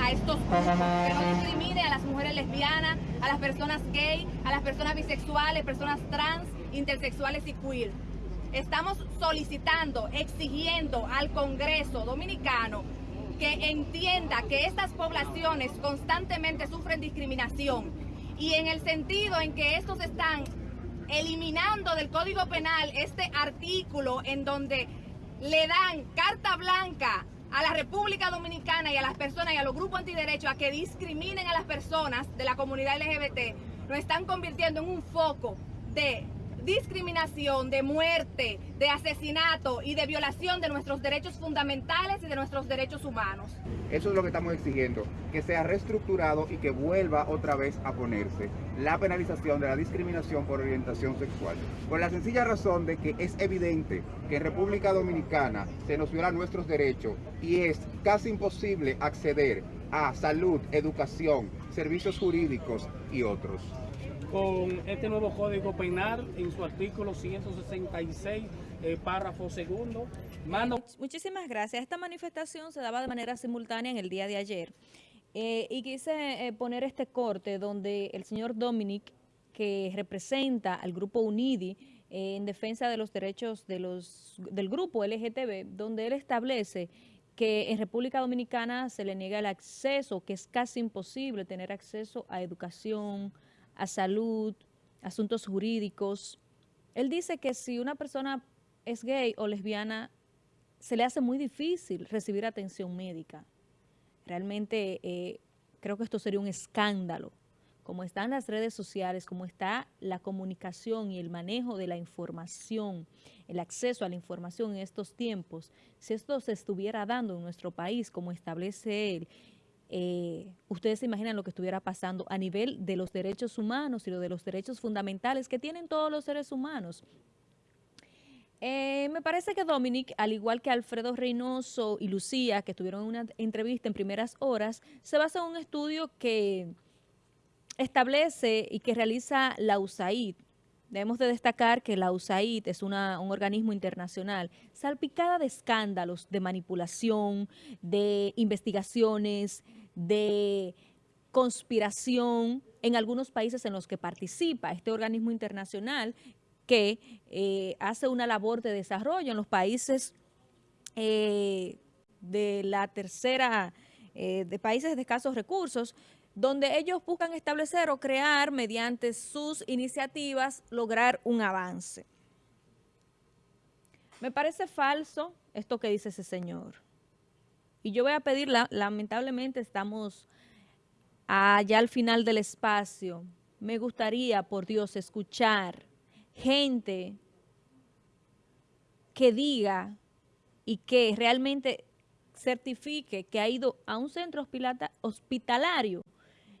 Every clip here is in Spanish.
a estos grupos, que no discrimine a las mujeres lesbianas, a las personas gay, a las personas bisexuales, personas trans, intersexuales y queer. Estamos solicitando, exigiendo al Congreso Dominicano que entienda que estas poblaciones constantemente sufren discriminación y en el sentido en que estos están eliminando del Código Penal este artículo en donde le dan carta blanca a la República Dominicana y a las personas y a los grupos antiderechos a que discriminen a las personas de la comunidad LGBT, nos están convirtiendo en un foco de discriminación, de muerte, de asesinato y de violación de nuestros derechos fundamentales y de nuestros derechos humanos. Eso es lo que estamos exigiendo, que sea reestructurado y que vuelva otra vez a ponerse la penalización de la discriminación por orientación sexual. Por la sencilla razón de que es evidente que en República Dominicana se nos violan nuestros derechos y es casi imposible acceder a salud, educación, servicios jurídicos y otros con este nuevo Código Penal en su artículo 166, eh, párrafo segundo. Mano. Muchísimas gracias. Esta manifestación se daba de manera simultánea en el día de ayer. Eh, y quise eh, poner este corte donde el señor Dominic, que representa al grupo UNIDI en defensa de los derechos de los, del grupo LGTB, donde él establece que en República Dominicana se le niega el acceso, que es casi imposible tener acceso a educación, a salud, asuntos jurídicos. Él dice que si una persona es gay o lesbiana, se le hace muy difícil recibir atención médica. Realmente eh, creo que esto sería un escándalo. Como están las redes sociales, como está la comunicación y el manejo de la información, el acceso a la información en estos tiempos, si esto se estuviera dando en nuestro país, como establece él, eh, ustedes se imaginan lo que estuviera pasando a nivel de los derechos humanos y de los derechos fundamentales que tienen todos los seres humanos. Eh, me parece que Dominic, al igual que Alfredo Reynoso y Lucía, que tuvieron una entrevista en primeras horas, se basa en un estudio que establece y que realiza la USAID. Debemos de destacar que la USAID es un organismo internacional salpicada de escándalos, de manipulación, de investigaciones, de conspiración en algunos países en los que participa este organismo internacional que eh, hace una labor de desarrollo en los países eh, de la tercera, eh, de países de escasos recursos, donde ellos buscan establecer o crear mediante sus iniciativas lograr un avance. Me parece falso esto que dice ese señor. Y yo voy a pedirla, lamentablemente estamos allá al final del espacio. Me gustaría, por Dios, escuchar gente que diga y que realmente certifique que ha ido a un centro hospitalario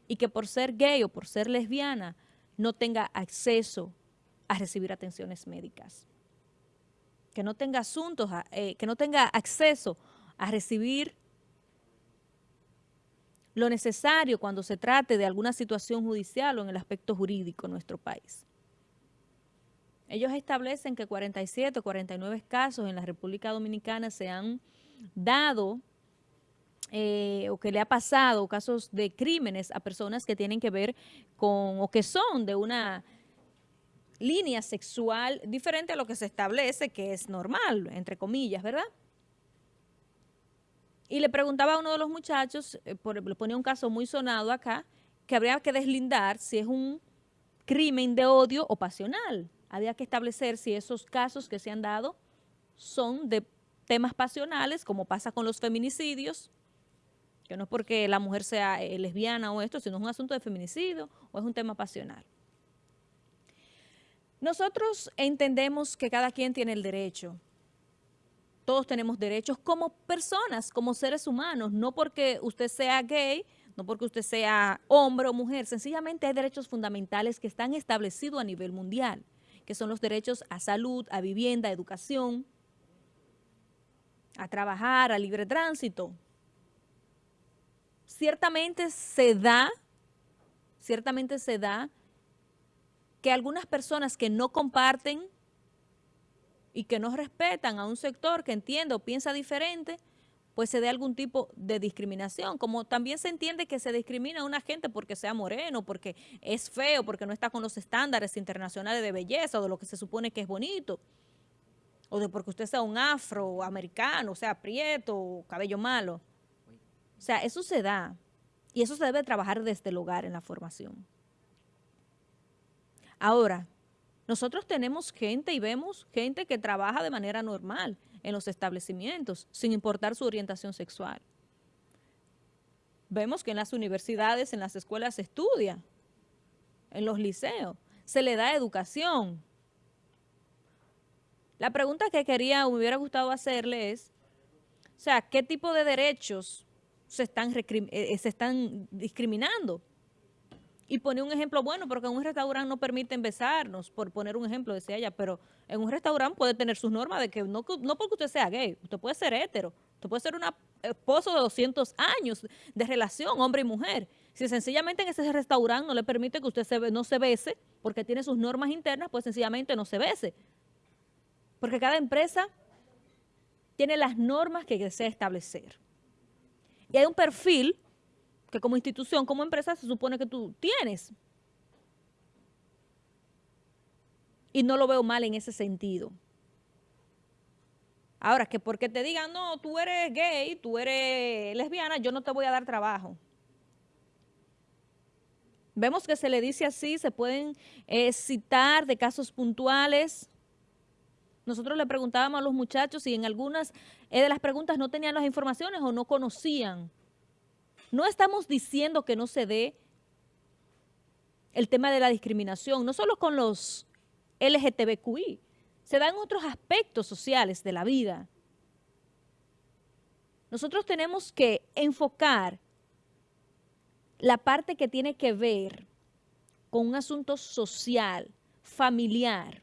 y que por ser gay o por ser lesbiana no tenga acceso a recibir atenciones médicas. Que no tenga asuntos, eh, que no tenga acceso a recibir lo necesario cuando se trate de alguna situación judicial o en el aspecto jurídico en nuestro país. Ellos establecen que 47 o 49 casos en la República Dominicana se han dado eh, o que le ha pasado casos de crímenes a personas que tienen que ver con o que son de una línea sexual diferente a lo que se establece que es normal, entre comillas, ¿verdad? Y le preguntaba a uno de los muchachos, eh, le ponía un caso muy sonado acá, que habría que deslindar si es un crimen de odio o pasional. Había que establecer si esos casos que se han dado son de temas pasionales, como pasa con los feminicidios, que no es porque la mujer sea eh, lesbiana o esto, sino es un asunto de feminicidio o es un tema pasional. Nosotros entendemos que cada quien tiene el derecho. Todos tenemos derechos como personas, como seres humanos, no porque usted sea gay, no porque usted sea hombre o mujer, sencillamente hay derechos fundamentales que están establecidos a nivel mundial, que son los derechos a salud, a vivienda, a educación, a trabajar, a libre tránsito, ciertamente se da, ciertamente se da que algunas personas que no comparten y que no respetan a un sector que entiende o piensa diferente, pues se dé algún tipo de discriminación, como también se entiende que se discrimina a una gente porque sea moreno, porque es feo, porque no está con los estándares internacionales de belleza o de lo que se supone que es bonito, o de porque usted sea un afroamericano, sea prieto, cabello malo. O sea, eso se da y eso se debe trabajar desde el hogar en la formación. Ahora, nosotros tenemos gente y vemos gente que trabaja de manera normal en los establecimientos, sin importar su orientación sexual. Vemos que en las universidades, en las escuelas se estudia, en los liceos, se le da educación. La pregunta que quería, me hubiera gustado hacerle es, o sea, ¿qué tipo de derechos se están, eh, se están discriminando? Y pone un ejemplo bueno, porque en un restaurante no permiten besarnos, por poner un ejemplo, decía ella, pero en un restaurante puede tener sus normas de que no, no porque usted sea gay, usted puede ser hétero, usted puede ser un esposo de 200 años de relación, hombre y mujer. Si sencillamente en ese restaurante no le permite que usted se, no se bese, porque tiene sus normas internas, pues sencillamente no se bese. Porque cada empresa tiene las normas que desea establecer. Y hay un perfil que como institución, como empresa, se supone que tú tienes. Y no lo veo mal en ese sentido. Ahora, que porque te digan, no, tú eres gay, tú eres lesbiana, yo no te voy a dar trabajo. Vemos que se le dice así, se pueden eh, citar de casos puntuales. Nosotros le preguntábamos a los muchachos si en algunas eh, de las preguntas no tenían las informaciones o no conocían no estamos diciendo que no se dé el tema de la discriminación, no solo con los LGTBQI, se dan otros aspectos sociales de la vida. Nosotros tenemos que enfocar la parte que tiene que ver con un asunto social, familiar.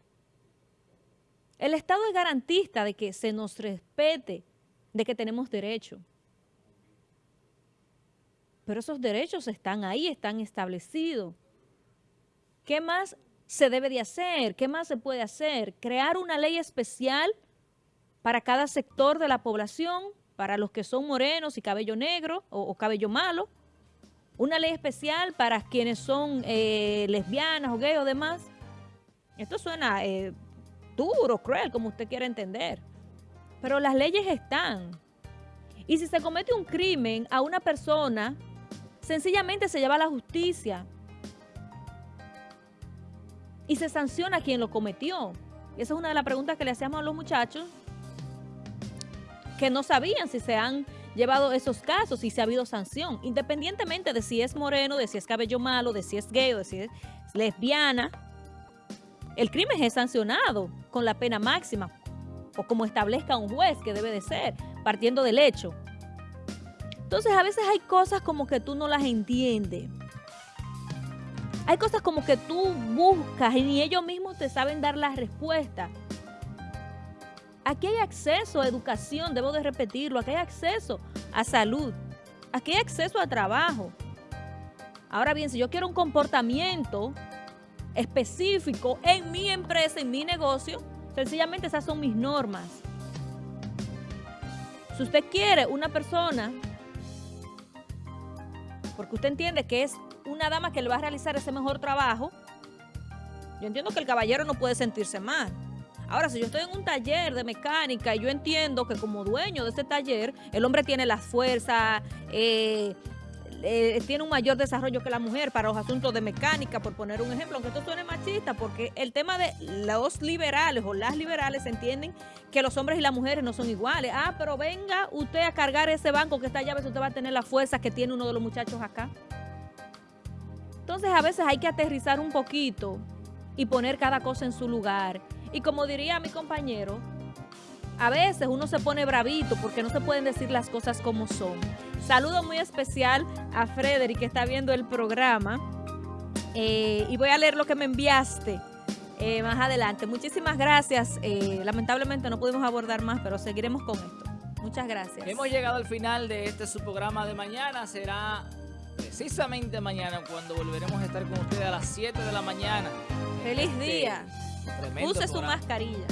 El Estado es garantista de que se nos respete, de que tenemos derecho pero esos derechos están ahí, están establecidos. ¿Qué más se debe de hacer? ¿Qué más se puede hacer? Crear una ley especial para cada sector de la población, para los que son morenos y cabello negro o, cabello malo, una ley especial para quienes son eh, lesbianas o gay o demás. Esto suena eh, duro, cruel, como usted quiera entender, pero las leyes están. Y si se comete un crimen a una persona Sencillamente se lleva a la justicia y se sanciona a quien lo cometió. Y esa es una de las preguntas que le hacíamos a los muchachos que no sabían si se han llevado esos casos, si se ha habido sanción, independientemente de si es moreno, de si es cabello malo, de si es gay o de si es lesbiana, el crimen es sancionado con la pena máxima o como establezca un juez que debe de ser, partiendo del hecho. Entonces a veces hay cosas como que tú no las entiendes. Hay cosas como que tú buscas y ni ellos mismos te saben dar la respuesta. Aquí hay acceso a educación, debo de repetirlo, aquí hay acceso a salud, aquí hay acceso a trabajo. Ahora bien, si yo quiero un comportamiento específico en mi empresa, en mi negocio, sencillamente esas son mis normas. Si usted quiere una persona porque usted entiende que es una dama que le va a realizar ese mejor trabajo, yo entiendo que el caballero no puede sentirse mal. Ahora, si yo estoy en un taller de mecánica y yo entiendo que como dueño de ese taller, el hombre tiene la fuerza, eh, eh, tiene un mayor desarrollo que la mujer para los asuntos de mecánica, por poner un ejemplo, aunque esto suene machista, porque el tema de los liberales o las liberales entienden que los hombres y las mujeres no son iguales. Ah, pero venga usted a cargar ese banco que está si usted va a tener la fuerza que tiene uno de los muchachos acá. Entonces a veces hay que aterrizar un poquito y poner cada cosa en su lugar. Y como diría mi compañero, a veces uno se pone bravito porque no se pueden decir las cosas como son. Saludo muy especial a Frederick que está viendo el programa. Eh, y voy a leer lo que me enviaste eh, más adelante. Muchísimas gracias. Eh, lamentablemente no pudimos abordar más, pero seguiremos con esto. Muchas gracias. Hemos llegado al final de este su programa de mañana. Será precisamente mañana cuando volveremos a estar con ustedes a las 7 de la mañana. Feliz este día. Use su mascarilla.